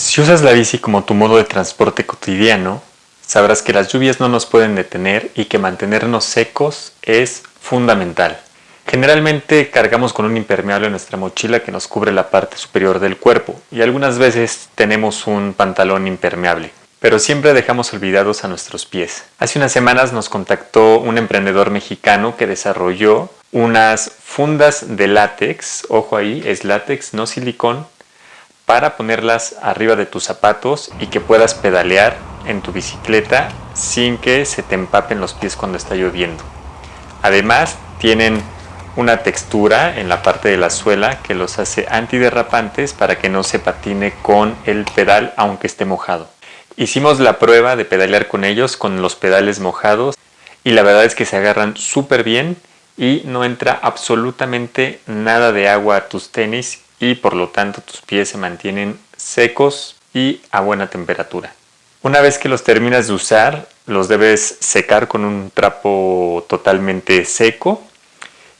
Si usas la bici como tu modo de transporte cotidiano, sabrás que las lluvias no nos pueden detener y que mantenernos secos es fundamental. Generalmente cargamos con un impermeable en nuestra mochila que nos cubre la parte superior del cuerpo y algunas veces tenemos un pantalón impermeable, pero siempre dejamos olvidados a nuestros pies. Hace unas semanas nos contactó un emprendedor mexicano que desarrolló unas fundas de látex, ojo ahí, es látex, no silicón, para ponerlas arriba de tus zapatos y que puedas pedalear en tu bicicleta sin que se te empapen los pies cuando está lloviendo. Además tienen una textura en la parte de la suela que los hace antiderrapantes para que no se patine con el pedal aunque esté mojado. Hicimos la prueba de pedalear con ellos con los pedales mojados y la verdad es que se agarran súper bien y no entra absolutamente nada de agua a tus tenis y por lo tanto tus pies se mantienen secos y a buena temperatura. Una vez que los terminas de usar, los debes secar con un trapo totalmente seco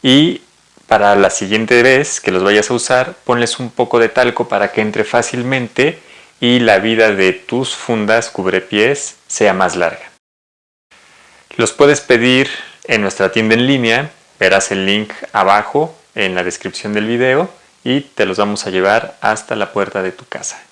y para la siguiente vez que los vayas a usar, ponles un poco de talco para que entre fácilmente y la vida de tus fundas cubrepiés sea más larga. Los puedes pedir en nuestra tienda en línea, verás el link abajo en la descripción del video y te los vamos a llevar hasta la puerta de tu casa.